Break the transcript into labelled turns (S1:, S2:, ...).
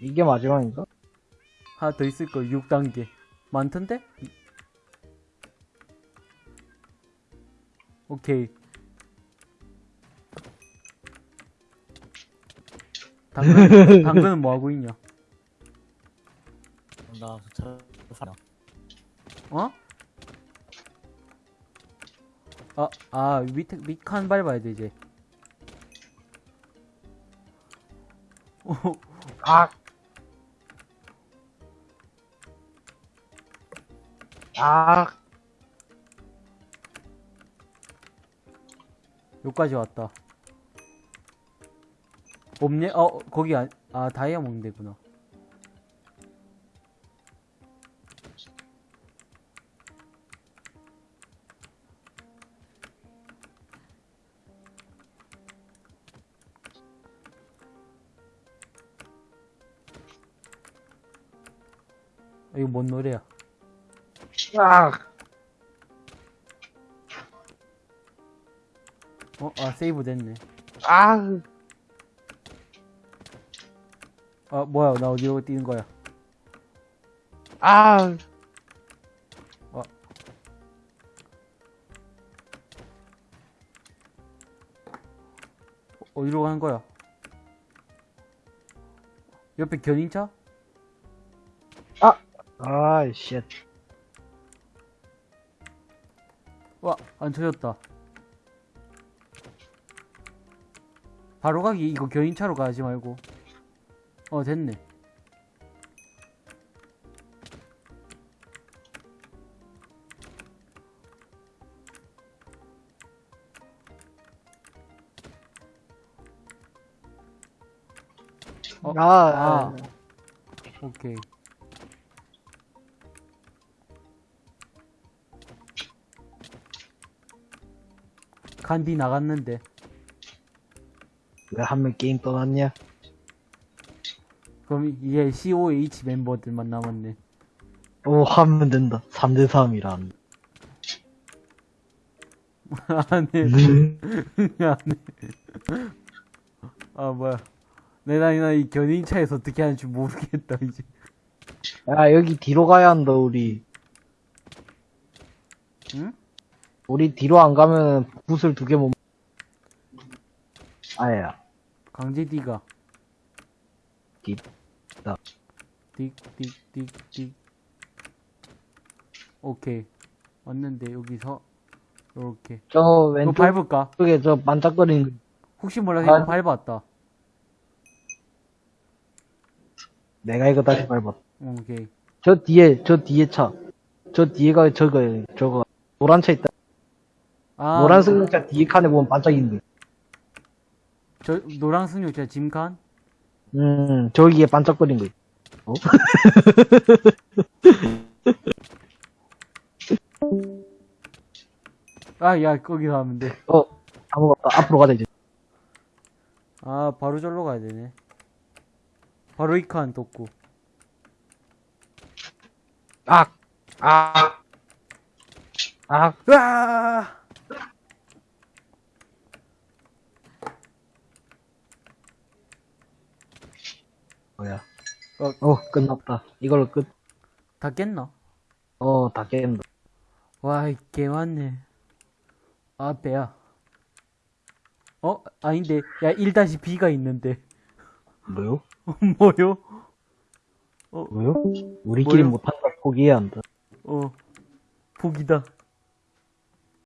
S1: 이게 마지막인가?
S2: 하나 더 있을걸 6단계 많던데? 오케이 당근, 당근은 뭐하고 있냐
S3: 나 차, 사
S2: 어? 아, 아, 밑에, 밑칸 밟아야 돼, 이제. 오,
S1: 아! 아!
S2: 여기까지 왔다. 없네? 어, 거기, 아, 아 다이아몬드구나. 아, 이거 뭔 노래야?
S1: 아!
S2: 어, 아, 세이브 됐네.
S1: 아!
S2: 아, 뭐야, 나 어디로 뛰는 거야?
S1: 아!
S2: 어, 어디로 가는 거야? 옆에 견인차?
S1: 아이, 쉣.
S2: 와, 안 터졌다. 바로 가기, 이거 견인차로 가지 말고. 어, 됐네. 어,
S1: 아,
S2: 아. 오케이. 간디 나갔는데.
S1: 왜 한 명 게임 떠났냐?
S2: 그럼 이제 COH 멤버들만 남았네.
S1: 오, 하면 된다. 3대3이란.
S2: 안 해. 안 해. 아, 뭐야. 내가 나이 견인차에서 어떻게 하는지 모르겠다, 이제.
S1: 야, 여기 뒤로 가야 한다, 우리.
S2: 응?
S1: 우리 뒤로 안 가면 붓을 두 개 못. 아야.
S2: 강제 D가.
S1: 디- 다.
S2: 딕, 딕, 딕, 딕. 오케이. 왔는데, 여기서, 요렇게.
S1: 저 왼쪽
S2: 밟을까?
S1: 쪽에 저 반짝거리는 거.
S2: 혹시 몰라서 이거
S1: 아.
S2: 밟았다.
S1: 내가 이거 다시 밟았.
S2: 오케이.
S1: 저 뒤에, 저 뒤에 차. 저 뒤에가 저거, 저거, 노란 차 있다.
S2: 아,
S1: 노란 승용차 뒤에 칸에 보면 반짝이는 거.
S2: 저, 노랑 승용차 짐칸?
S1: 음, 저기에 반짝거리는 거. 어?
S2: 아, 야, 거기서 하면 돼.
S1: 어, 아무것도 앞으로 가자, 이제.
S2: 아, 바로 절로 가야 되네. 바로 이칸 돋고.
S1: 아! 아! 아!
S2: 으아!
S1: 뭐야.
S2: 어.
S1: 어, 끝났다. 이걸로 끝.
S2: 다 깼나?
S1: 어, 다 깬다.
S2: 와, 개 많네. 아, 배야. 어? 아닌데. 야, 1-B가 있는데.
S1: 뭐요?
S2: 뭐요?
S1: 뭐요? 우리끼리
S2: 뭐요?
S1: 못한다 포기해야 한다.
S2: 어. 복이다.